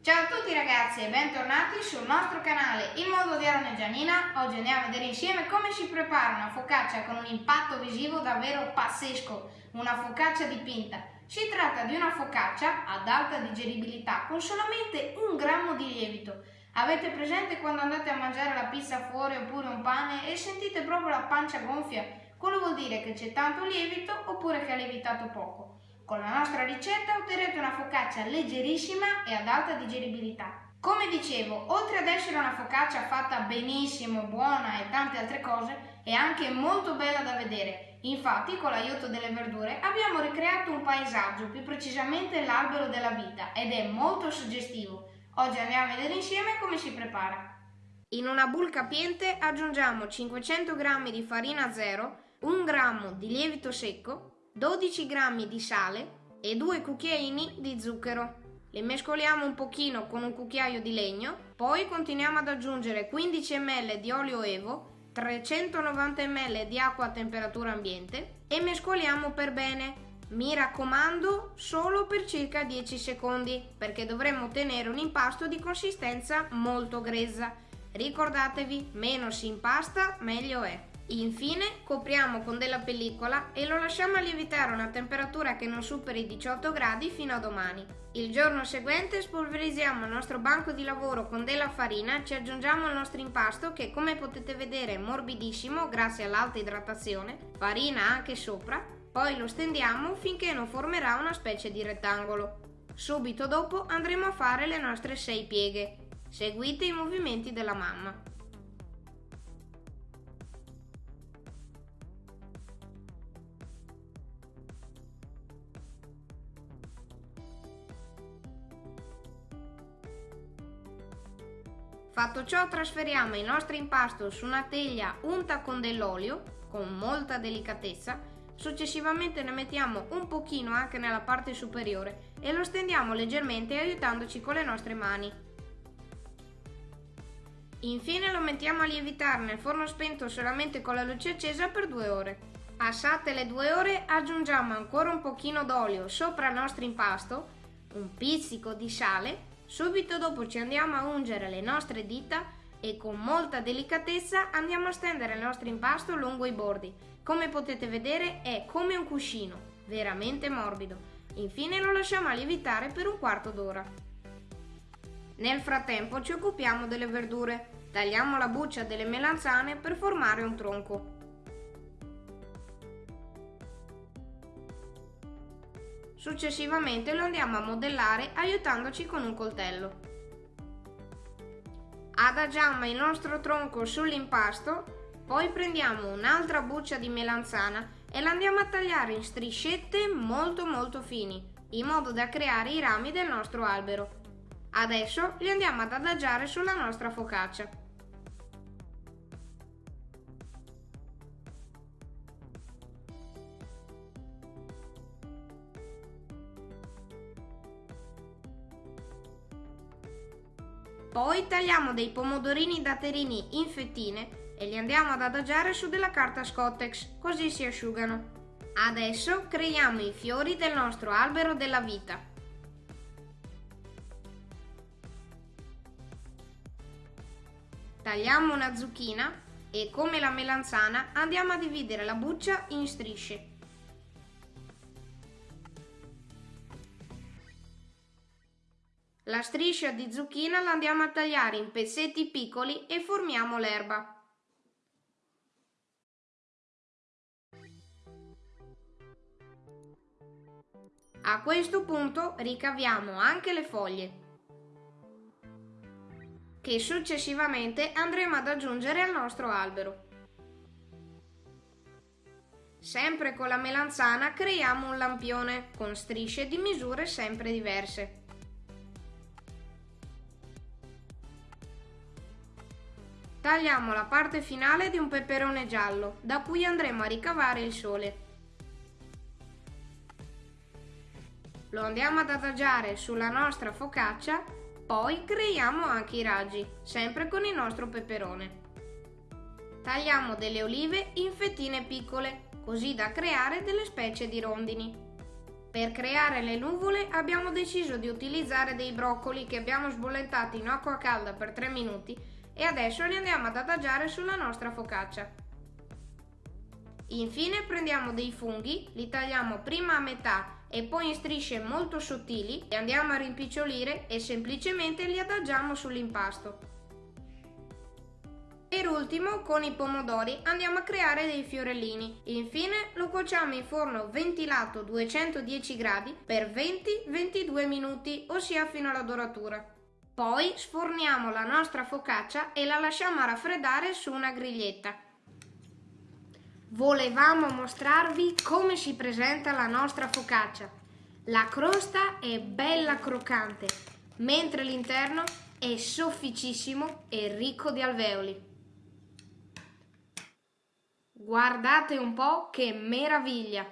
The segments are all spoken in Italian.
Ciao a tutti ragazzi e bentornati sul nostro canale Il Mondo di Aaron e Gianina. Oggi andiamo a vedere insieme come si prepara una focaccia con un impatto visivo davvero pazzesco, una focaccia dipinta. Si tratta di una focaccia ad alta digeribilità con solamente un grammo di lievito. Avete presente quando andate a mangiare la pizza fuori oppure un pane e sentite proprio la pancia gonfia? Quello vuol dire che c'è tanto lievito oppure che ha lievitato poco. Con la nostra ricetta otterrete una focaccia leggerissima e ad alta digeribilità. Come dicevo, oltre ad essere una focaccia fatta benissimo, buona e tante altre cose, è anche molto bella da vedere. Infatti, con l'aiuto delle verdure, abbiamo ricreato un paesaggio, più precisamente l'albero della vita, ed è molto suggestivo. Oggi andiamo a vedere insieme come si prepara. In una bowl capiente aggiungiamo 500 g di farina zero, 1 g di lievito secco, 12 g di sale e 2 cucchiaini di zucchero. Le mescoliamo un pochino con un cucchiaio di legno, poi continuiamo ad aggiungere 15 ml di olio evo, 390 ml di acqua a temperatura ambiente e mescoliamo per bene. Mi raccomando solo per circa 10 secondi perché dovremo ottenere un impasto di consistenza molto grezza. Ricordatevi, meno si impasta meglio è. Infine copriamo con della pellicola e lo lasciamo lievitare a una temperatura che non superi i 18 gradi fino a domani. Il giorno seguente spolverizziamo il nostro banco di lavoro con della farina, ci aggiungiamo il nostro impasto che come potete vedere è morbidissimo grazie all'alta idratazione, farina anche sopra, poi lo stendiamo finché non formerà una specie di rettangolo. Subito dopo andremo a fare le nostre 6 pieghe. Seguite i movimenti della mamma. Fatto ciò trasferiamo il nostro impasto su una teglia unta con dell'olio, con molta delicatezza, successivamente ne mettiamo un pochino anche nella parte superiore e lo stendiamo leggermente aiutandoci con le nostre mani. Infine lo mettiamo a lievitare nel forno spento solamente con la luce accesa per due ore. Passate le due ore aggiungiamo ancora un pochino d'olio sopra il nostro impasto, un pizzico di sale Subito dopo ci andiamo a ungere le nostre dita e con molta delicatezza andiamo a stendere il nostro impasto lungo i bordi. Come potete vedere è come un cuscino, veramente morbido. Infine lo lasciamo lievitare per un quarto d'ora. Nel frattempo ci occupiamo delle verdure. Tagliamo la buccia delle melanzane per formare un tronco. Successivamente lo andiamo a modellare aiutandoci con un coltello. Adagiamo il nostro tronco sull'impasto, poi prendiamo un'altra buccia di melanzana e la andiamo a tagliare in striscette molto molto fini, in modo da creare i rami del nostro albero. Adesso li andiamo ad adagiare sulla nostra focaccia. Poi tagliamo dei pomodorini datterini in fettine e li andiamo ad adagiare su della carta Scottex, così si asciugano. Adesso creiamo i fiori del nostro albero della vita. Tagliamo una zucchina e come la melanzana andiamo a dividere la buccia in strisce. La striscia di zucchina la andiamo a tagliare in pezzetti piccoli e formiamo l'erba. A questo punto ricaviamo anche le foglie, che successivamente andremo ad aggiungere al nostro albero. Sempre con la melanzana creiamo un lampione con strisce di misure sempre diverse. Tagliamo la parte finale di un peperone giallo, da cui andremo a ricavare il sole. Lo andiamo ad adagiare sulla nostra focaccia, poi creiamo anche i raggi, sempre con il nostro peperone. Tagliamo delle olive in fettine piccole, così da creare delle specie di rondini. Per creare le nuvole abbiamo deciso di utilizzare dei broccoli che abbiamo sbollentati in acqua calda per 3 minuti e adesso li andiamo ad adagiare sulla nostra focaccia. Infine prendiamo dei funghi, li tagliamo prima a metà e poi in strisce molto sottili, li andiamo a rimpicciolire e semplicemente li adagiamo sull'impasto. Per ultimo, con i pomodori andiamo a creare dei fiorellini. Infine lo cuociamo in forno ventilato 210 gradi per 20-22 minuti, ossia fino alla doratura. Poi sforniamo la nostra focaccia e la lasciamo raffreddare su una griglietta. Volevamo mostrarvi come si presenta la nostra focaccia. La crosta è bella croccante, mentre l'interno è sofficissimo e ricco di alveoli. Guardate un po' che meraviglia!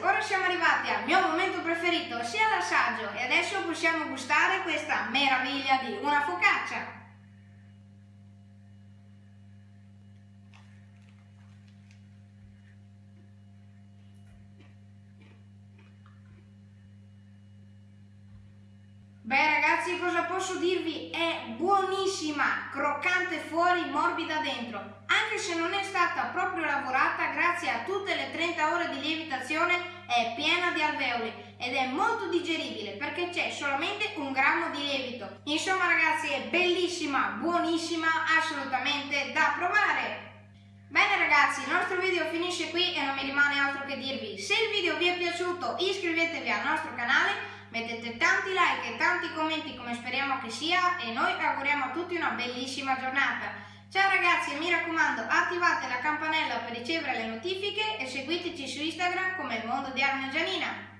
Ora siamo arrivati al mio momento preferito, ossia l'assaggio, e adesso possiamo gustare questa meraviglia di una focaccia. Beh ragazzi cosa posso dirvi? È buonissima, croccante fuori, morbida dentro. Anche se non è stata proprio lavorata, grazie a tutte le 30 ore di lievitazione è piena di alveoli ed è molto digeribile perché c'è solamente un grammo di lievito. Insomma ragazzi è bellissima, buonissima, assolutamente da provare. Bene ragazzi, il nostro video finisce qui e non mi rimane altro che dirvi. Se il video vi è piaciuto iscrivetevi al nostro canale mettete tanti like e tanti commenti come speriamo che sia e noi auguriamo a tutti una bellissima giornata. Ciao ragazzi e mi raccomando attivate la campanella per ricevere le notifiche e seguiteci su Instagram come il mondo di Arne Gianina.